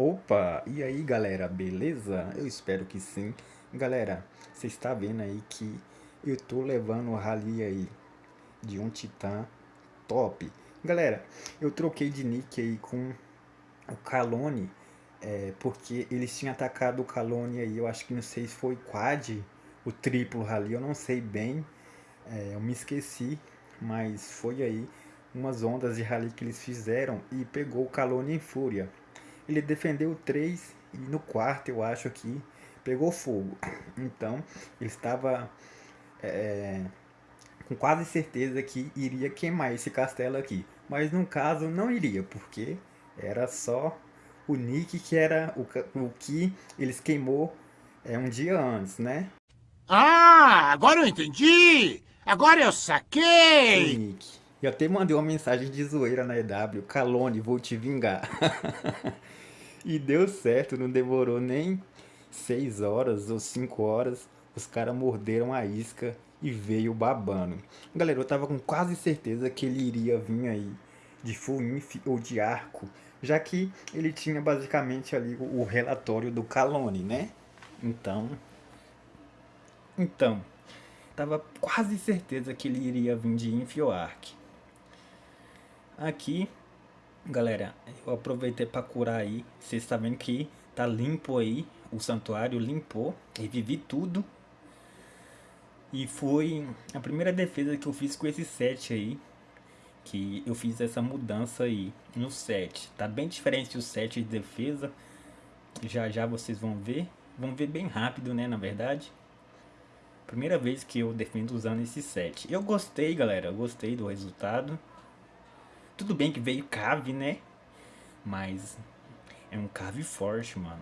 Opa, e aí galera, beleza? Eu espero que sim. Galera, você está vendo aí que eu tô levando o rally aí de um titã top. Galera, eu troquei de nick aí com o Calone, é, porque eles tinham atacado o Calone aí, eu acho que não sei se foi quad, o triplo rally, eu não sei bem, é, eu me esqueci, mas foi aí umas ondas de rally que eles fizeram e pegou o Calone em fúria. Ele defendeu três e no quarto eu acho que pegou fogo. Então ele estava é, com quase certeza que iria queimar esse castelo aqui. Mas no caso não iria, porque era só o Nick que era o, o que eles queimou é, um dia antes, né? Ah, agora eu entendi! Agora eu saquei! O Nick. Eu até mandei uma mensagem de zoeira na EW, Calone, vou te vingar. E deu certo, não demorou nem 6 horas ou 5 horas. Os caras morderam a isca e veio babando. Galera, eu tava com quase certeza que ele iria vir aí de full inf ou de arco. Já que ele tinha basicamente ali o relatório do Calone, né? Então... Então, tava quase certeza que ele iria vir de inf ou arc. Aqui Galera, eu aproveitei para curar aí. Vocês estão vendo que tá limpo aí. O santuário limpou. Revivi tudo. E foi a primeira defesa que eu fiz com esse set aí. Que eu fiz essa mudança aí no set. Tá bem diferente do set de defesa. Já já vocês vão ver. Vão ver bem rápido, né, na verdade. Primeira vez que eu defendo usando esse set. Eu gostei, galera. Eu gostei do resultado. Tudo bem que veio cave, né? Mas é um cave forte, mano.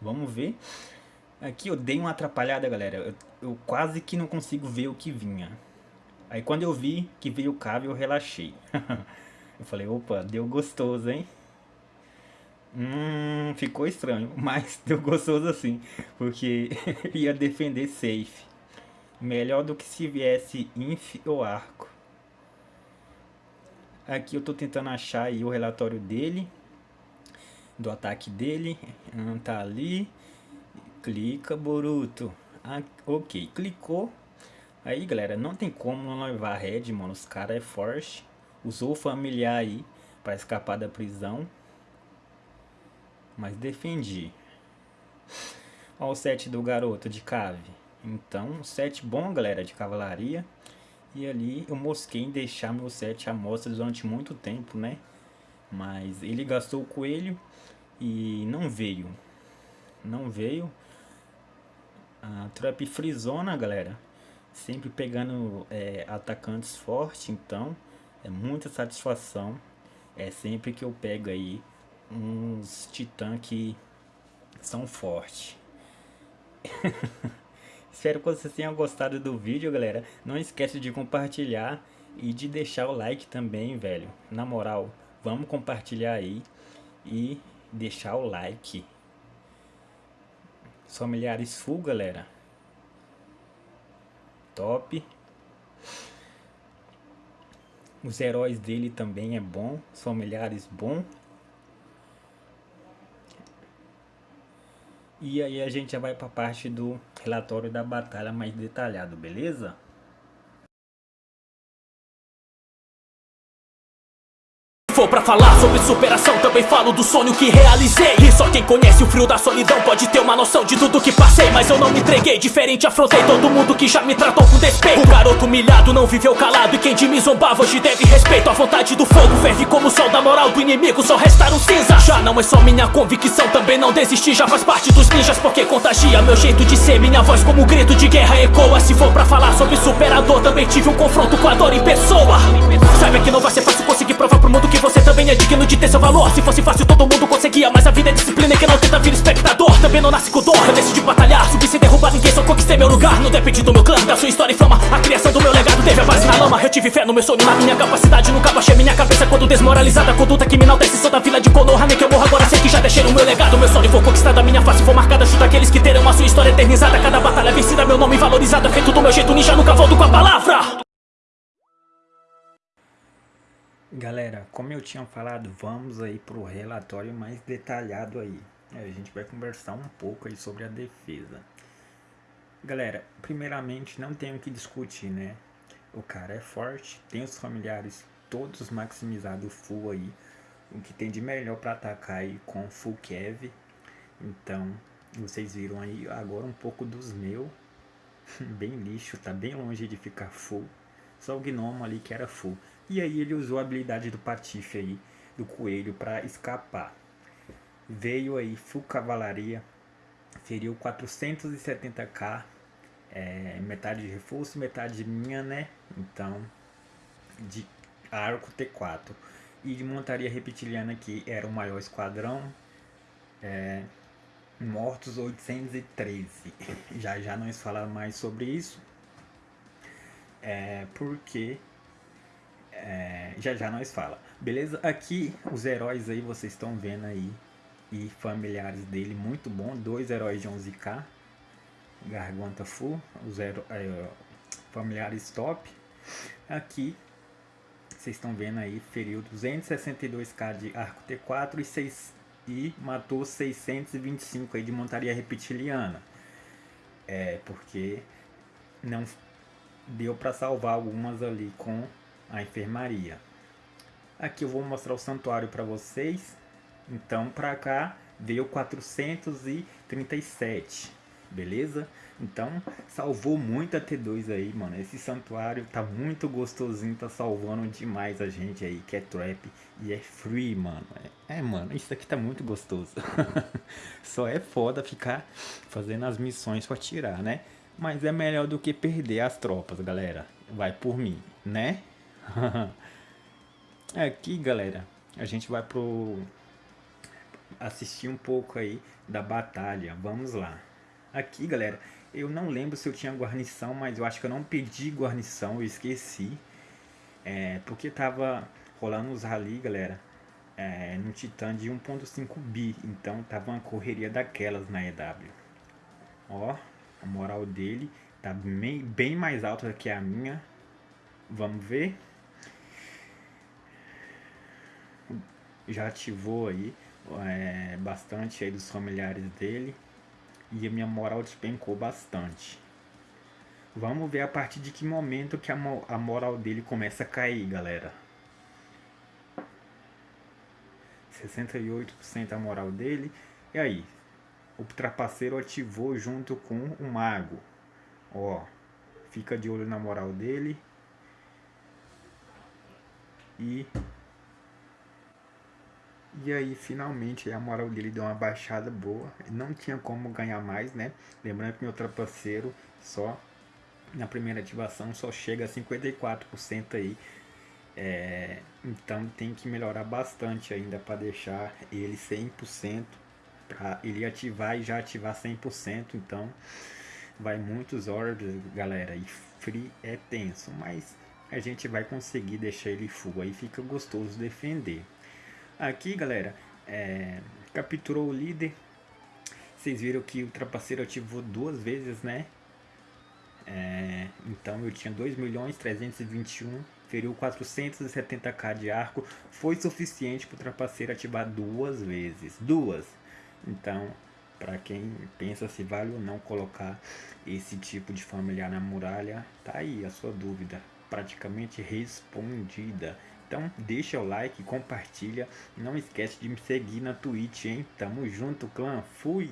Vamos ver. Aqui eu dei uma atrapalhada, galera. Eu, eu, quase que não consigo ver o que vinha. Aí quando eu vi que veio cave, eu relaxei. eu falei, opa, deu gostoso, hein? Hum, ficou estranho, mas deu gostoso assim. Porque ia defender safe. Melhor do que se viesse inf ou arco. Aqui eu estou tentando achar aí o relatório dele, do ataque dele. Hum, tá ali. Clica, Boruto. Ah, ok, clicou. Aí, galera, não tem como não levar red, mano. Os caras é forte. Usou o familiar aí para escapar da prisão. Mas defendi. Olha o set do garoto de cave. Então, set bom, galera, de cavalaria. E ali eu mosquei em deixar meu set à mostra durante muito tempo, né? Mas ele gastou o coelho e não veio. Não veio. A trap frisona, galera. Sempre pegando é, atacantes fortes, então é muita satisfação. É sempre que eu pego aí uns titã que são fortes. Espero que vocês tenham gostado do vídeo, galera. Não esquece de compartilhar e de deixar o like também, velho. Na moral, vamos compartilhar aí e deixar o like. Familiares full, galera. Top. Os heróis dele também é bom. Familiares bom. E aí a gente já vai para a parte do relatório da batalha mais detalhado, beleza? For pra falar sobre superação Também falo do sonho que realizei. E só quem conhece o frio da solidão Pode ter uma noção de tudo que passei. Mas eu não me entreguei, diferente afrontei Todo mundo que já me tratou com despeito. O garoto humilhado não viveu calado E quem de mim zombava hoje deve respeito. A vontade do fogo ferve como o sol da moral do inimigo Só restaram cinza Já não é só minha convicção Também não desisti, já faz parte dos ninjas Porque contagia meu jeito de ser. Minha voz como um grito de guerra ecoa. Se for pra falar sobre superador Também tive um confronto com a dor em pessoa. Saiba que não vai ser fácil conseguir provar pro mundo que você também é digno de ter seu valor. Se fosse fácil todo mundo conseguia Mas a vida é disciplina e quem não tenta vir espectador. Também não nasce com dor, eu decidi batalhar. Subir sem derrubar ninguém, só conquistei meu lugar. Não depende do meu clã, da sua história e fama. A criação do meu legado teve a base na lama. Eu tive fé no meu sonho, na minha capacidade. Nunca baixei minha cabeça quando desmoralizada. Conduta enaltece, sou da vila de Konoha. Nem que eu morra agora, sei que já deixei o meu legado. Meu sonho for conquistado, a minha face for marcada. Chuta aqueles que terão a sua história eternizada. Cada batalha vencida, meu nome valorizado. Feito do meu jeito, ninja, nunca volto com a palavra Galera, como eu tinha falado, vamos aí pro relatório mais detalhado aí. É, a gente vai conversar um pouco aí sobre a defesa. Galera, primeiramente não tenho que discutir, né? O cara é forte, tem os familiares todos maximizados full aí. O que tem de melhor para atacar aí com full Kev. Então, vocês viram aí agora um pouco dos meus. bem lixo, tá bem longe de ficar full. Só o gnomo ali que era full. E aí ele usou a habilidade do patife aí, do coelho, para escapar. Veio aí full cavalaria, feriu 470k, é, metade de reforço, metade minha, né? Então, de arco T4. E de montaria reptiliana que era o maior esquadrão, é, mortos 813. Já já nós falamos mais sobre isso. É, porque é, já já nós fala. Beleza? Aqui os heróis aí vocês estão vendo aí e familiares dele muito bom, dois heróis de 11k. Garganta full, os é, familiares top. Aqui vocês estão vendo aí, feriu 262k de arco T4 e 6 e matou 625 aí de montaria reptiliana. É, porque não deu para salvar algumas ali com a enfermaria. Aqui eu vou mostrar o santuário para vocês. Então para cá veio 437, beleza? Então salvou muito a T2 aí, mano. Esse santuário tá muito gostosinho, tá salvando demais a gente aí, que é trap e é free, mano. É, é mano, isso aqui tá muito gostoso. Só é foda ficar fazendo as missões para tirar, né? Mas é melhor do que perder as tropas, galera. Vai por mim, né? Aqui, galera, a gente vai pro assistir um pouco aí da batalha. Vamos lá. Aqui, galera, eu não lembro se eu tinha guarnição, mas eu acho que eu não pedi guarnição, eu esqueci. É, porque tava rolando os rally, galera, é, no Titan de 1.5 bi, então tava uma correria daquelas na EW. Ó, a moral dele tá bem, bem mais alta que a minha. Vamos ver. Já ativou aí é, bastante aí dos familiares dele. E a minha moral despencou bastante. Vamos ver a partir de que momento que a, a moral dele começa a cair, galera. 68% a moral dele. E aí, o trapaceiro ativou junto com o mago. Ó, fica de olho na moral dele. E e aí finalmente a moral dele deu uma baixada boa. Não tinha como ganhar mais, né? Lembrando que meu trapaceiro só na primeira ativação só chega a 54% aí. É, então tem que melhorar bastante ainda para deixar ele 100% para ele ativar e já ativar 100%, então vai muitos orbs, galera, e free é tenso, mas a gente vai conseguir deixar ele full, aí fica gostoso defender. Aqui, galera, é, capturou o líder, vocês viram que o trapaceiro ativou duas vezes, né? É, então eu tinha 2 milhões 321, feriu 470k de arco, foi suficiente para o trapaceiro ativar duas vezes, duas. Então, para quem pensa se vale ou não colocar esse tipo de familiar na muralha, tá aí a sua dúvida, praticamente respondida. Então deixa o like, compartilha, não esquece de me seguir na Twitch, hein? Tamo junto, clã, fui!